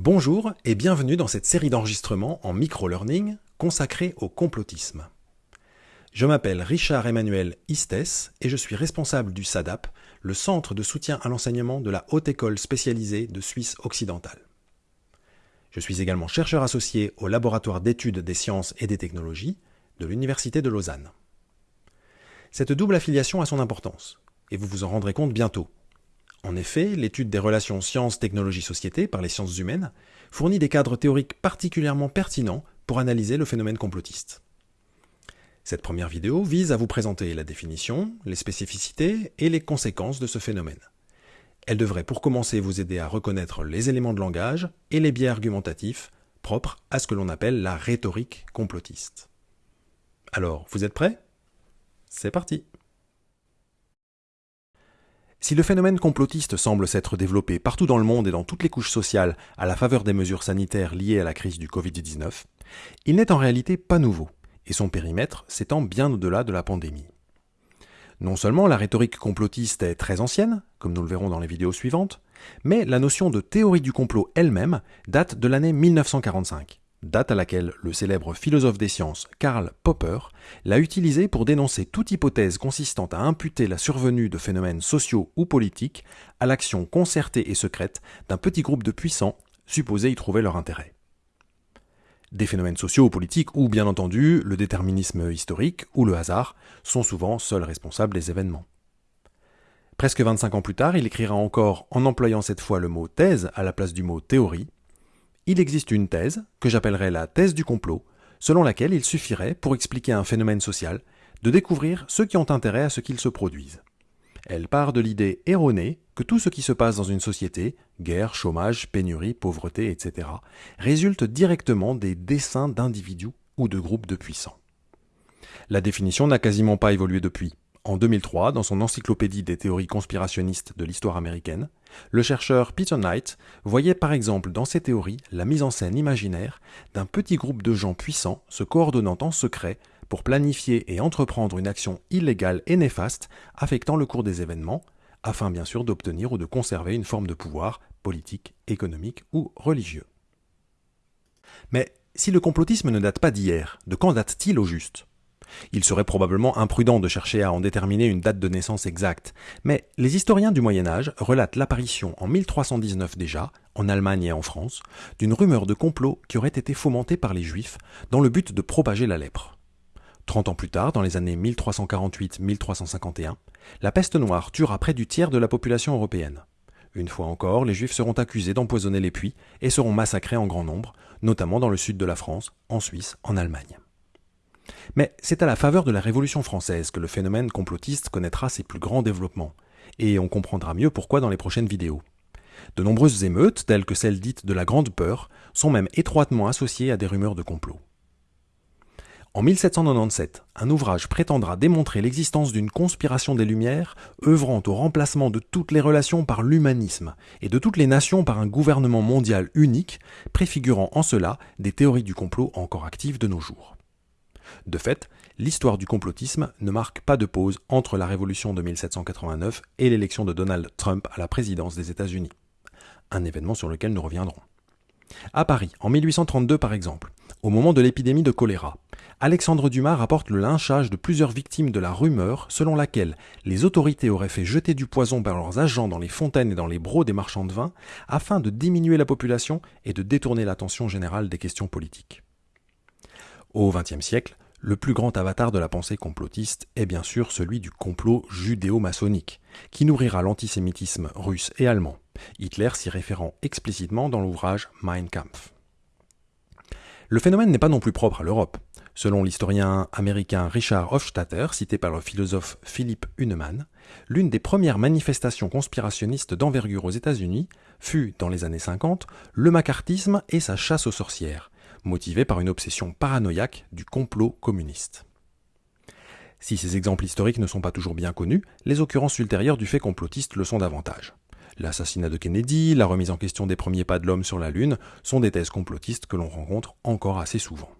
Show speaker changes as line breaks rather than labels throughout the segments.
Bonjour et bienvenue dans cette série d'enregistrements en micro-learning consacrée au complotisme. Je m'appelle Richard Emmanuel Istes et je suis responsable du SADAP, le Centre de soutien à l'enseignement de la Haute École spécialisée de Suisse occidentale. Je suis également chercheur associé au laboratoire d'études des sciences et des technologies de l'Université de Lausanne. Cette double affiliation a son importance, et vous vous en rendrez compte bientôt. En effet, l'étude des relations sciences-technologie-société par les sciences humaines fournit des cadres théoriques particulièrement pertinents pour analyser le phénomène complotiste. Cette première vidéo vise à vous présenter la définition, les spécificités et les conséquences de ce phénomène. Elle devrait pour commencer vous aider à reconnaître les éléments de langage et les biais argumentatifs propres à ce que l'on appelle la rhétorique complotiste. Alors, vous êtes prêts? C'est parti si le phénomène complotiste semble s'être développé partout dans le monde et dans toutes les couches sociales à la faveur des mesures sanitaires liées à la crise du Covid-19, il n'est en réalité pas nouveau, et son périmètre s'étend bien au-delà de la pandémie. Non seulement la rhétorique complotiste est très ancienne, comme nous le verrons dans les vidéos suivantes, mais la notion de théorie du complot elle-même date de l'année 1945 date à laquelle le célèbre philosophe des sciences Karl Popper l'a utilisé pour dénoncer toute hypothèse consistant à imputer la survenue de phénomènes sociaux ou politiques à l'action concertée et secrète d'un petit groupe de puissants supposés y trouver leur intérêt. Des phénomènes sociaux ou politiques où, bien entendu, le déterminisme historique ou le hasard sont souvent seuls responsables des événements. Presque 25 ans plus tard, il écrira encore, en employant cette fois le mot thèse à la place du mot théorie, il existe une thèse, que j'appellerai la thèse du complot, selon laquelle il suffirait, pour expliquer un phénomène social, de découvrir ceux qui ont intérêt à ce qu'il se produise. Elle part de l'idée erronée que tout ce qui se passe dans une société, guerre, chômage, pénurie, pauvreté, etc., résulte directement des desseins d'individus ou de groupes de puissants. La définition n'a quasiment pas évolué depuis. En 2003, dans son encyclopédie des théories conspirationnistes de l'histoire américaine, le chercheur Peter Knight voyait par exemple dans ces théories la mise en scène imaginaire d'un petit groupe de gens puissants se coordonnant en secret pour planifier et entreprendre une action illégale et néfaste affectant le cours des événements, afin bien sûr d'obtenir ou de conserver une forme de pouvoir politique, économique ou religieux. Mais si le complotisme ne date pas d'hier, de quand date-t-il au juste? Il serait probablement imprudent de chercher à en déterminer une date de naissance exacte, mais les historiens du Moyen Âge relatent l'apparition en 1319 déjà, en Allemagne et en France, d'une rumeur de complot qui aurait été fomentée par les Juifs dans le but de propager la lèpre. Trente ans plus tard, dans les années 1348-1351, la peste noire tuera près du tiers de la population européenne. Une fois encore, les Juifs seront accusés d'empoisonner les puits et seront massacrés en grand nombre, notamment dans le sud de la France, en Suisse, en Allemagne. Mais c'est à la faveur de la Révolution française que le phénomène complotiste connaîtra ses plus grands développements, et on comprendra mieux pourquoi dans les prochaines vidéos. De nombreuses émeutes, telles que celles dites de la Grande Peur, sont même étroitement associées à des rumeurs de complot. En 1797, un ouvrage prétendra démontrer l'existence d'une conspiration des Lumières œuvrant au remplacement de toutes les relations par l'humanisme et de toutes les nations par un gouvernement mondial unique, préfigurant en cela des théories du complot encore actives de nos jours. De fait, l'histoire du complotisme ne marque pas de pause entre la révolution de 1789 et l'élection de Donald Trump à la présidence des États-Unis. Un événement sur lequel nous reviendrons. À Paris, en 1832 par exemple, au moment de l'épidémie de choléra, Alexandre Dumas rapporte le lynchage de plusieurs victimes de la rumeur selon laquelle les autorités auraient fait jeter du poison par leurs agents dans les fontaines et dans les brocs des marchands de vin afin de diminuer la population et de détourner l'attention générale des questions politiques. Au XXe siècle, le plus grand avatar de la pensée complotiste est bien sûr celui du complot judéo-maçonnique, qui nourrira l'antisémitisme russe et allemand, Hitler s'y référant explicitement dans l'ouvrage Mein Kampf. Le phénomène n'est pas non plus propre à l'Europe. Selon l'historien américain Richard Hofstadter, cité par le philosophe Philippe Huneman, l'une des premières manifestations conspirationnistes d'envergure aux États-Unis fut, dans les années 50, le macartisme et sa chasse aux sorcières, motivé par une obsession paranoïaque du complot communiste. Si ces exemples historiques ne sont pas toujours bien connus, les occurrences ultérieures du fait complotiste le sont davantage. L'assassinat de Kennedy, la remise en question des premiers pas de l'homme sur la Lune sont des thèses complotistes que l'on rencontre encore assez souvent.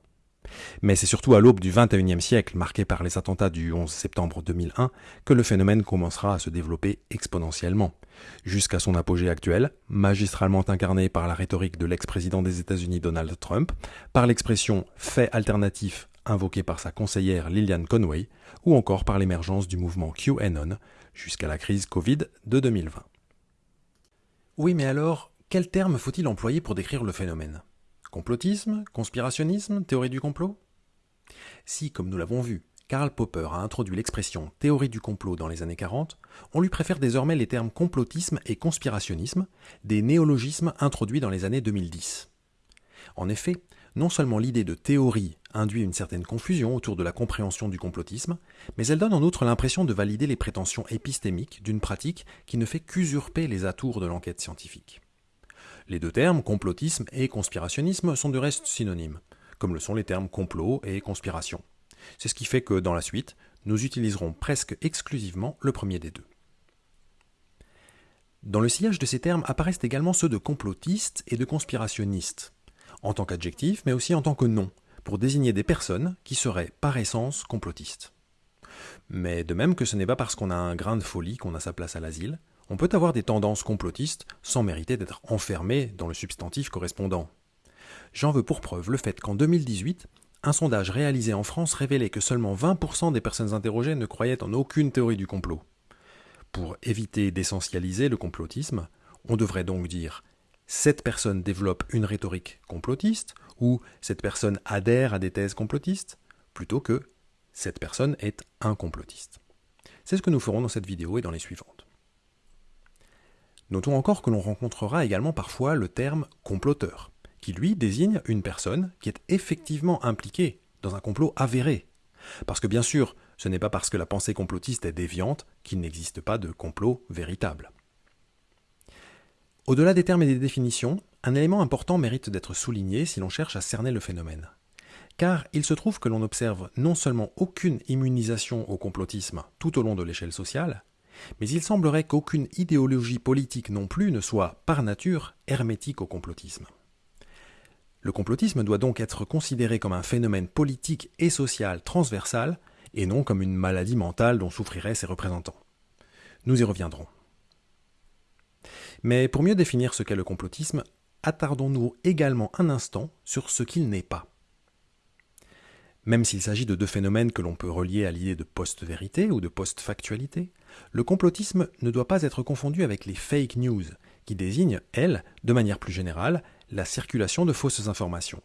Mais c'est surtout à l'aube du XXIe siècle, marqué par les attentats du 11 septembre 2001, que le phénomène commencera à se développer exponentiellement, jusqu'à son apogée actuel, magistralement incarné par la rhétorique de l'ex-président des États-Unis Donald Trump, par l'expression fait alternatif invoquée par sa conseillère Lillian Conway, ou encore par l'émergence du mouvement QAnon, jusqu'à la crise Covid de 2020. Oui, mais alors, quel terme faut-il employer pour décrire le phénomène? Complotisme Conspirationnisme Théorie du complot? Si, comme nous l'avons vu, Karl Popper a introduit l'expression théorie du complot dans les années 40, on lui préfère désormais les termes complotisme et conspirationnisme, des néologismes introduits dans les années 2010. En effet, non seulement l'idée de théorie induit une certaine confusion autour de la compréhension du complotisme, mais elle donne en outre l'impression de valider les prétentions épistémiques d'une pratique qui ne fait qu'usurper les atours de l'enquête scientifique. Les deux termes, complotisme et conspirationnisme, sont de reste synonymes, comme le sont les termes complot et conspiration. C'est ce qui fait que, dans la suite, nous utiliserons presque exclusivement le premier des deux. Dans le sillage de ces termes apparaissent également ceux de complotiste et de conspirationniste, en tant qu'adjectif, mais aussi en tant que nom, pour désigner des personnes qui seraient par essence complotistes. Mais de même que ce n'est pas parce qu'on a un grain de folie qu'on a sa place à l'asile, on peut avoir des tendances complotistes sans mériter d'être enfermé dans le substantif correspondant. J'en veux pour preuve le fait qu'en 2018, un sondage réalisé en France révélait que seulement 20% des personnes interrogées ne croyaient en aucune théorie du complot. Pour éviter d'essentialiser le complotisme, on devrait donc dire cette personne développe une rhétorique complotiste ou cette personne adhère à des thèses complotistes plutôt que cette personne est un complotiste. C'est ce que nous ferons dans cette vidéo et dans les suivantes. Notons encore que l'on rencontrera également parfois le terme comploteur, qui lui désigne une personne qui est effectivement impliquée dans un complot avéré. Parce que bien sûr, ce n'est pas parce que la pensée complotiste est déviante qu'il n'existe pas de complot véritable. Au-delà des termes et des définitions, un élément important mérite d'être souligné si l'on cherche à cerner le phénomène. Car il se trouve que l'on observe non seulement aucune immunisation au complotisme tout au long de l'échelle sociale, mais il semblerait qu'aucune idéologie politique non plus ne soit, par nature, hermétique au complotisme. Le complotisme doit donc être considéré comme un phénomène politique et social transversal, et non comme une maladie mentale dont souffriraient ses représentants. Nous y reviendrons. Mais pour mieux définir ce qu'est le complotisme, attardons-nous également un instant sur ce qu'il n'est pas. Même s'il s'agit de deux phénomènes que l'on peut relier à l'idée de post-vérité ou de post-factualité, le complotisme ne doit pas être confondu avec les fake news, qui désignent, elles, de manière plus générale, la circulation de fausses informations.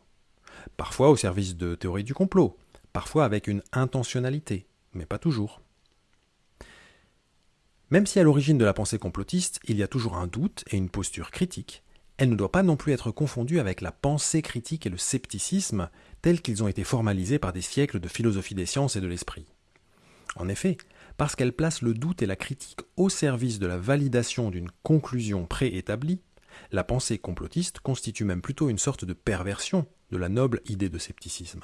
Parfois au service de théories du complot, parfois avec une intentionnalité, mais pas toujours. Même si à l'origine de la pensée complotiste, il y a toujours un doute et une posture critique, elle ne doit pas non plus être confondue avec la pensée critique et le scepticisme tels qu'ils ont été formalisés par des siècles de philosophie des sciences et de l'esprit. En effet, parce qu'elle place le doute et la critique au service de la validation d'une conclusion préétablie, la pensée complotiste constitue même plutôt une sorte de perversion de la noble idée de scepticisme.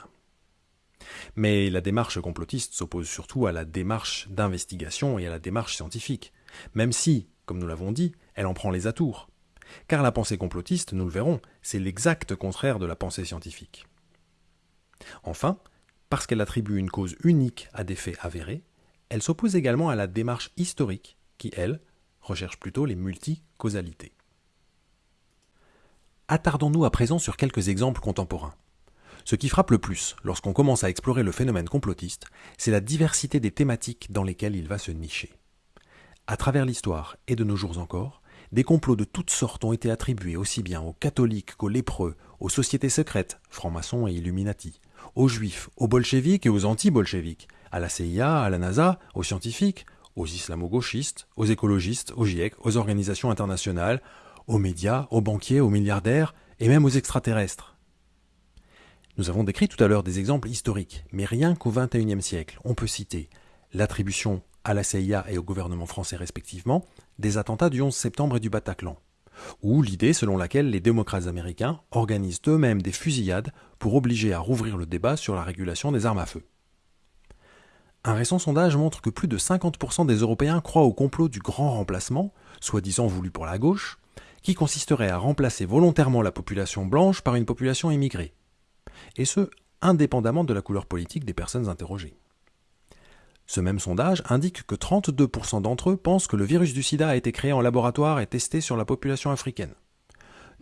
Mais la démarche complotiste s'oppose surtout à la démarche d'investigation et à la démarche scientifique, même si, comme nous l'avons dit, elle en prend les atours. Car la pensée complotiste, nous le verrons, c'est l'exact contraire de la pensée scientifique. Enfin, parce qu'elle attribue une cause unique à des faits avérés, elle s'oppose également à la démarche historique, qui, elle, recherche plutôt les multicausalités. Attardons-nous à présent sur quelques exemples contemporains. Ce qui frappe le plus lorsqu'on commence à explorer le phénomène complotiste, c'est la diversité des thématiques dans lesquelles il va se nicher. À travers l'histoire, et de nos jours encore, des complots de toutes sortes ont été attribués aussi bien aux catholiques qu'aux lépreux, aux sociétés secrètes, francs-maçons et illuminati, aux juifs, aux bolcheviques et aux anti-bolcheviques, à la CIA, à la NASA, aux scientifiques, aux islamo-gauchistes, aux écologistes, aux GIEC, aux organisations internationales, aux médias, aux banquiers, aux milliardaires et même aux extraterrestres. Nous avons décrit tout à l'heure des exemples historiques, mais rien qu'au XXIe siècle, on peut citer l'attribution à la CIA et au gouvernement français respectivement des attentats du 11 septembre et du Bataclan, ou l'idée selon laquelle les démocrates américains organisent eux-mêmes des fusillades pour obliger à rouvrir le débat sur la régulation des armes à feu. Un récent sondage montre que plus de 50% des Européens croient au complot du grand remplacement, soi-disant voulu pour la gauche, qui consisterait à remplacer volontairement la population blanche par une population immigrée. Et ce, indépendamment de la couleur politique des personnes interrogées. Ce même sondage indique que 32% d'entre eux pensent que le virus du sida a été créé en laboratoire et testé sur la population africaine.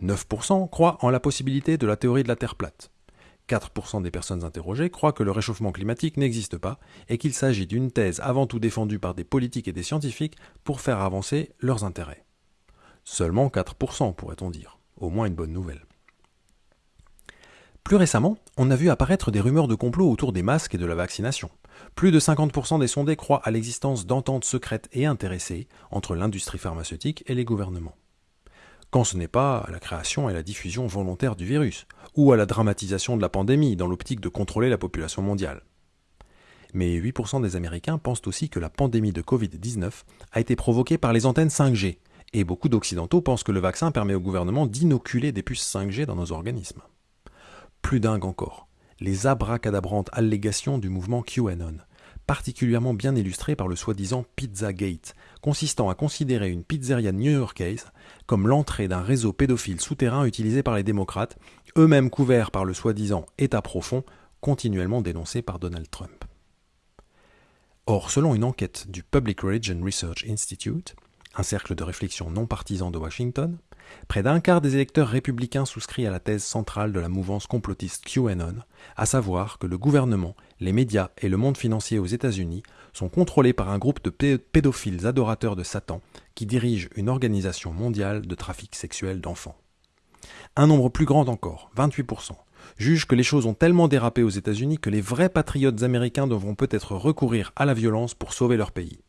9% croient en la possibilité de la théorie de la Terre plate. 4% des personnes interrogées croient que le réchauffement climatique n'existe pas et qu'il s'agit d'une thèse avant tout défendue par des politiques et des scientifiques pour faire avancer leurs intérêts. Seulement 4% pourrait-on dire, au moins une bonne nouvelle. Plus récemment, on a vu apparaître des rumeurs de complot autour des masques et de la vaccination. Plus de 50% des sondés croient à l'existence d'ententes secrètes et intéressées entre l'industrie pharmaceutique et les gouvernements. Quand ce n'est pas à la création et la diffusion volontaire du virus, ou à la dramatisation de la pandémie dans l'optique de contrôler la population mondiale. Mais 8% des Américains pensent aussi que la pandémie de Covid-19 a été provoquée par les antennes 5G, et beaucoup d'Occidentaux pensent que le vaccin permet au gouvernement d'inoculer des puces 5G dans nos organismes. Plus dingue encore, les abracadabrantes allégations du mouvement QAnon, particulièrement bien illustrées par le soi-disant Pizzagate, consistant à considérer une pizzeria new-yorkaise comme l'entrée d'un réseau pédophile souterrain utilisé par les démocrates, eux-mêmes couverts par le soi-disant État profond, continuellement dénoncé par Donald Trump. Or, selon une enquête du Public Religion Research Institute, un cercle de réflexion non partisan de Washington, près d'un quart des électeurs républicains souscrit à la thèse centrale de la mouvance complotiste QAnon, à savoir que le gouvernement, les médias et le monde financier aux États-Unis sont contrôlés par un groupe de pédophiles adorateurs de Satan qui dirige une organisation mondiale de trafic sexuel d'enfants. Un nombre plus grand encore, 28%, juge que les choses ont tellement dérapé aux États-Unis que les vrais patriotes américains devront peut-être recourir à la violence pour sauver leur pays.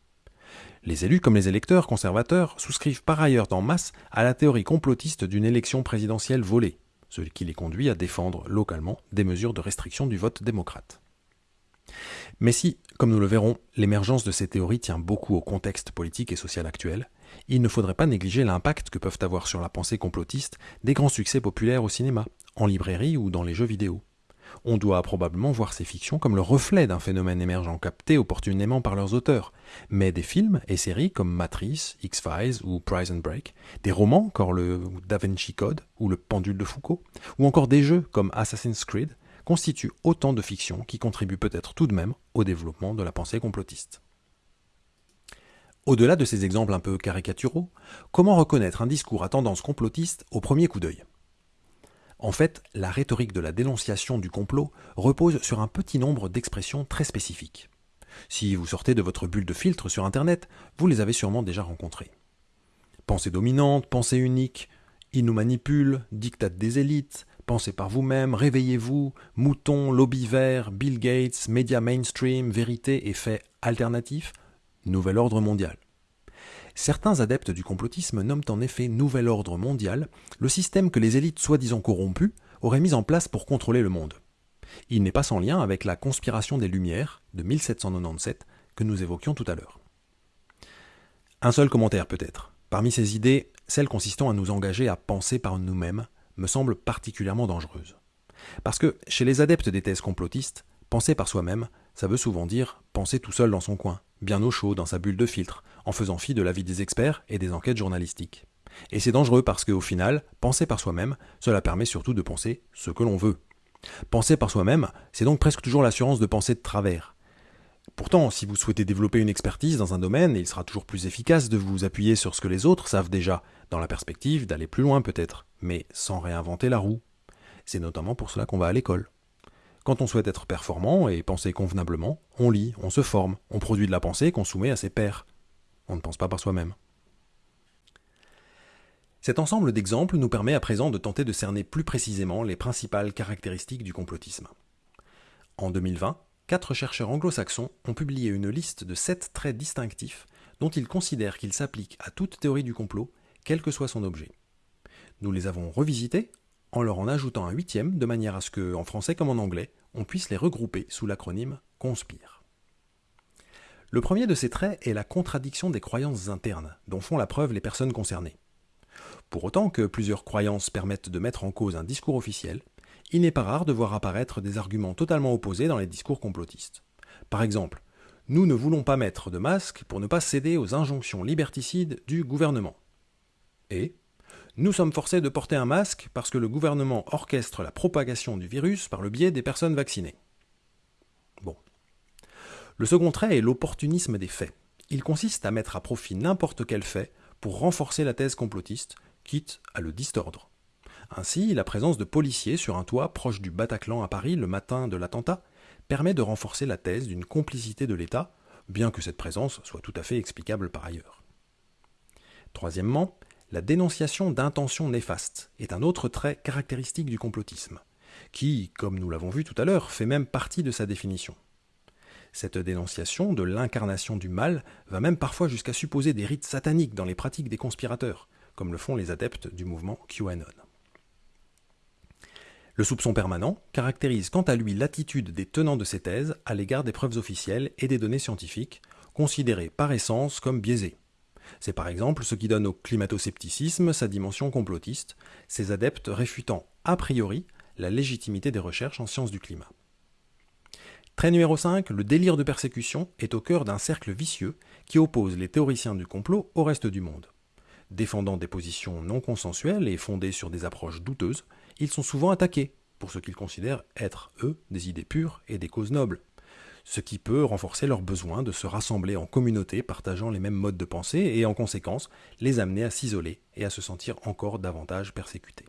Les élus comme les électeurs conservateurs souscrivent par ailleurs en masse à la théorie complotiste d'une élection présidentielle volée, ce qui les conduit à défendre localement des mesures de restriction du vote démocrate. Mais si, comme nous le verrons, l'émergence de ces théories tient beaucoup au contexte politique et social actuel, il ne faudrait pas négliger l'impact que peuvent avoir sur la pensée complotiste des grands succès populaires au cinéma, en librairie ou dans les jeux vidéo on doit probablement voir ces fictions comme le reflet d'un phénomène émergent capté opportunément par leurs auteurs. Mais des films et séries comme Matrice, X-Files ou Prison Break, des romans comme le Da Vinci Code ou le Pendule de Foucault, ou encore des jeux comme Assassin's Creed, constituent autant de fictions qui contribuent peut-être tout de même au développement de la pensée complotiste. Au-delà de ces exemples un peu caricaturaux, comment reconnaître un discours à tendance complotiste au premier coup d'œil? En fait, la rhétorique de la dénonciation du complot repose sur un petit nombre d'expressions très spécifiques. Si vous sortez de votre bulle de filtre sur Internet, vous les avez sûrement déjà rencontrées. Pensée dominante, pensée unique, il nous manipule, dictate des élites, pensez par vous-même, réveillez-vous, mouton, lobby vert, Bill Gates, médias mainstream, vérité et faits alternatifs, nouvel ordre mondial. Certains adeptes du complotisme nomment en effet nouvel ordre mondial le système que les élites soi-disant corrompues auraient mis en place pour contrôler le monde. Il n'est pas sans lien avec la conspiration des Lumières de 1797 que nous évoquions tout à l'heure. Un seul commentaire peut-être. Parmi ces idées, celle consistant à nous engager à penser par nous-mêmes me semble particulièrement dangereuse. Parce que chez les adeptes des thèses complotistes, penser par soi-même, ça veut souvent dire penser tout seul dans son coin, bien au chaud dans sa bulle de filtre, en faisant fi de l'avis des experts et des enquêtes journalistiques. Et c'est dangereux parce qu'au final, penser par soi-même, cela permet surtout de penser ce que l'on veut. Penser par soi-même, c'est donc presque toujours l'assurance de penser de travers. Pourtant, si vous souhaitez développer une expertise dans un domaine, il sera toujours plus efficace de vous appuyer sur ce que les autres savent déjà, dans la perspective d'aller plus loin peut-être, mais sans réinventer la roue. C'est notamment pour cela qu'on va à l'école. Quand on souhaite être performant et penser convenablement, on lit, on se forme, on produit de la pensée qu'on soumet à ses pairs. On ne pense pas par soi-même. Cet ensemble d'exemples nous permet à présent de tenter de cerner plus précisément les principales caractéristiques du complotisme. En 2020, quatre chercheurs anglo-saxons ont publié une liste de sept traits distinctifs dont ils considèrent qu'ils s'appliquent à toute théorie du complot, quel que soit son objet. Nous les avons revisités en leur en ajoutant un huitième de manière à ce que, en français comme en anglais, on puisse les regrouper sous l'acronyme CONSPIRE. Le premier de ces traits est la contradiction des croyances internes, dont font la preuve les personnes concernées. Pour autant que plusieurs croyances permettent de mettre en cause un discours officiel, il n'est pas rare de voir apparaître des arguments totalement opposés dans les discours complotistes. Par exemple, nous ne voulons pas mettre de masque pour ne pas céder aux injonctions liberticides du gouvernement. Et Nous sommes forcés de porter un masque parce que le gouvernement orchestre la propagation du virus par le biais des personnes vaccinées. Le second trait est l'opportunisme des faits. Il consiste à mettre à profit n'importe quel fait pour renforcer la thèse complotiste, quitte à le distordre. Ainsi, la présence de policiers sur un toit proche du Bataclan à Paris le matin de l'attentat permet de renforcer la thèse d'une complicité de l'État, bien que cette présence soit tout à fait explicable par ailleurs. Troisièmement, la dénonciation d'intentions néfastes est un autre trait caractéristique du complotisme, qui, comme nous l'avons vu tout à l'heure, fait même partie de sa définition. Cette dénonciation de l'incarnation du mal va même parfois jusqu'à supposer des rites sataniques dans les pratiques des conspirateurs, comme le font les adeptes du mouvement QAnon. Le soupçon permanent caractérise quant à lui l'attitude des tenants de ces thèses à l'égard des preuves officielles et des données scientifiques, considérées par essence comme biaisées. C'est par exemple ce qui donne au climato-scepticisme sa dimension complotiste, ces adeptes réfutant a priori la légitimité des recherches en sciences du climat. Trait numéro 5, le délire de persécution est au cœur d'un cercle vicieux qui oppose les théoriciens du complot au reste du monde. Défendant des positions non consensuelles et fondées sur des approches douteuses, ils sont souvent attaqués pour ce qu'ils considèrent être, eux, des idées pures et des causes nobles, ce qui peut renforcer leur besoin de se rassembler en communauté partageant les mêmes modes de pensée et en conséquence les amener à s'isoler et à se sentir encore davantage persécutés.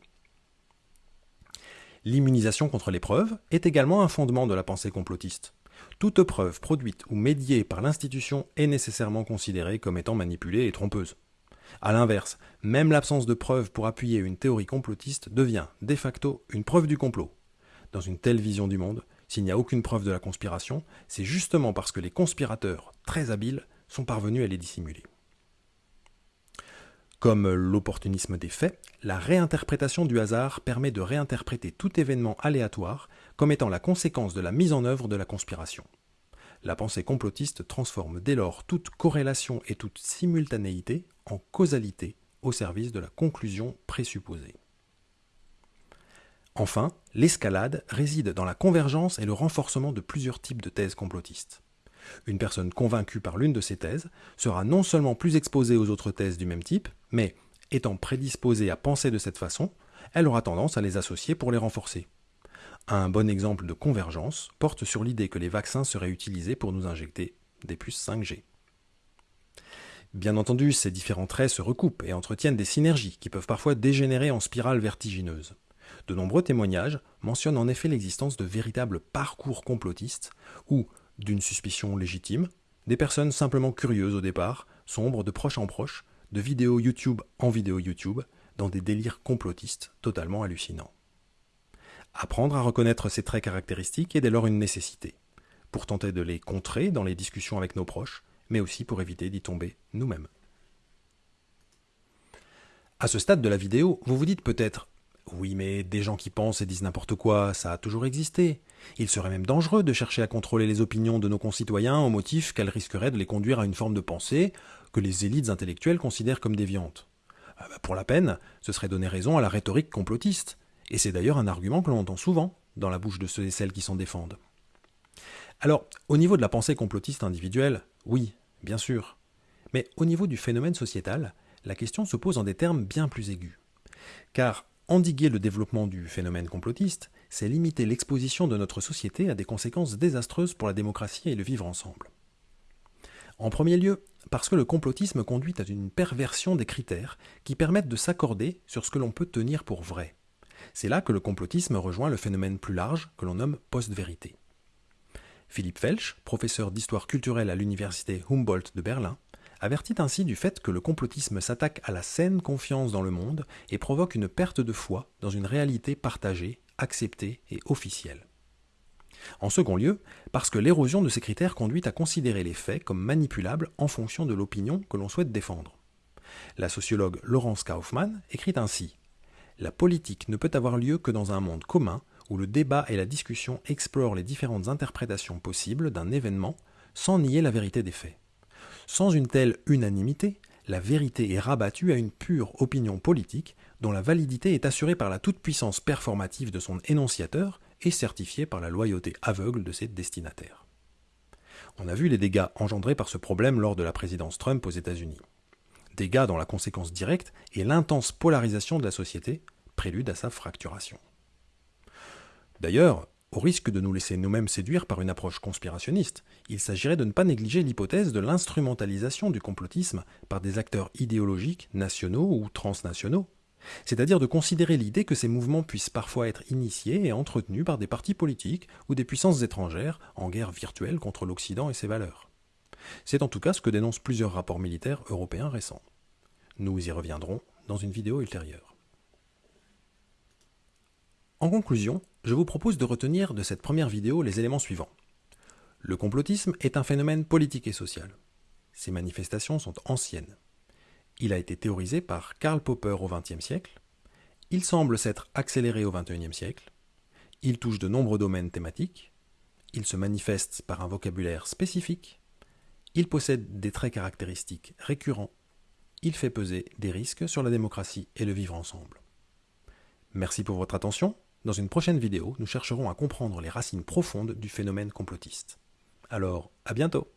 L'immunisation contre les preuves est également un fondement de la pensée complotiste. Toute preuve produite ou médiée par l'institution est nécessairement considérée comme étant manipulée et trompeuse. A l'inverse, même l'absence de preuves pour appuyer une théorie complotiste devient, de facto, une preuve du complot. Dans une telle vision du monde, s'il n'y a aucune preuve de la conspiration, c'est justement parce que les conspirateurs, très habiles, sont parvenus à les dissimuler. Comme l'opportunisme des faits, la réinterprétation du hasard permet de réinterpréter tout événement aléatoire comme étant la conséquence de la mise en œuvre de la conspiration. La pensée complotiste transforme dès lors toute corrélation et toute simultanéité en causalité au service de la conclusion présupposée. Enfin, l'escalade réside dans la convergence et le renforcement de plusieurs types de thèses complotistes. Une personne convaincue par l'une de ces thèses sera non seulement plus exposée aux autres thèses du même type, mais, étant prédisposée à penser de cette façon, elle aura tendance à les associer pour les renforcer. Un bon exemple de convergence porte sur l'idée que les vaccins seraient utilisés pour nous injecter des puces 5G. Bien entendu, ces différents traits se recoupent et entretiennent des synergies qui peuvent parfois dégénérer en spirale vertigineuse. De nombreux témoignages mentionnent en effet l'existence de véritables parcours complotistes où, d'une suspicion légitime, des personnes simplement curieuses au départ sombrent de proche en proche, de vidéo YouTube en vidéo YouTube, dans des délires complotistes totalement hallucinants. Apprendre à reconnaître ces traits caractéristiques est dès lors une nécessité, pour tenter de les contrer dans les discussions avec nos proches, mais aussi pour éviter d'y tomber nous-mêmes. À ce stade de la vidéo, vous vous dites peut-être Oui, mais des gens qui pensent et disent n'importe quoi, ça a toujours existé. Il serait même dangereux de chercher à contrôler les opinions de nos concitoyens au motif qu'elles risqueraient de les conduire à une forme de pensée que les élites intellectuelles considèrent comme déviante. Ah bah, pour la peine, ce serait donner raison à la rhétorique complotiste, et c'est d'ailleurs un argument que l'on entend souvent dans la bouche de ceux et celles qui s'en défendent. Alors, au niveau de la pensée complotiste individuelle, oui, bien sûr. Mais au niveau du phénomène sociétal, la question se pose en des termes bien plus aigus. Car endiguer le développement du phénomène complotiste, c'est limiter l'exposition de notre société à des conséquences désastreuses pour la démocratie et le vivre ensemble. En premier lieu, parce que le complotisme conduit à une perversion des critères qui permettent de s'accorder sur ce que l'on peut tenir pour vrai. C'est là que le complotisme rejoint le phénomène plus large que l'on nomme post-vérité. Philippe Felsch, professeur d'histoire culturelle à l'université Humboldt de Berlin, avertit ainsi du fait que le complotisme s'attaque à la saine confiance dans le monde et provoque une perte de foi dans une réalité partagée, acceptée et officielle. En second lieu, parce que l'érosion de ces critères conduit à considérer les faits comme manipulables en fonction de l'opinion que l'on souhaite défendre. La sociologue Laurence Kaufmann écrit ainsi la politique ne peut avoir lieu que dans un monde commun où le débat et la discussion explorent les différentes interprétations possibles d'un événement sans nier la vérité des faits. Sans une telle unanimité, la vérité est rabattue à une pure opinion politique dont la validité est assurée par la toute-puissance performative de son énonciateur et certifiée par la loyauté aveugle de ses destinataires. On a vu les dégâts engendrés par ce problème lors de la présidence Trump aux États-Unis. dégâts dont la conséquence directe est l'intense polarisation de la société, prélude à sa fracturation. D'ailleurs, au risque de nous laisser nous-mêmes séduire par une approche conspirationniste, il s'agirait de ne pas négliger l'hypothèse de l'instrumentalisation du complotisme par des acteurs idéologiques nationaux ou transnationaux, c'est-à-dire de considérer l'idée que ces mouvements puissent parfois être initiés et entretenus par des partis politiques ou des puissances étrangères en guerre virtuelle contre l'Occident et ses valeurs. C'est en tout cas ce que dénoncent plusieurs rapports militaires européens récents. Nous y reviendrons dans une vidéo ultérieure. En conclusion, je vous propose de retenir de cette première vidéo les éléments suivants. Le complotisme est un phénomène politique et social. Ces manifestations sont anciennes. Il a été théorisé par Karl Popper au XXe siècle. Il semble s'être accéléré au XXIe siècle. Il touche de nombreux domaines thématiques. Il se manifeste par un vocabulaire spécifique. Il possède des traits caractéristiques récurrents. Il fait peser des risques sur la démocratie et le vivre ensemble. Merci pour votre attention. Dans une prochaine vidéo, nous chercherons à comprendre les racines profondes du phénomène complotiste. Alors, à bientôt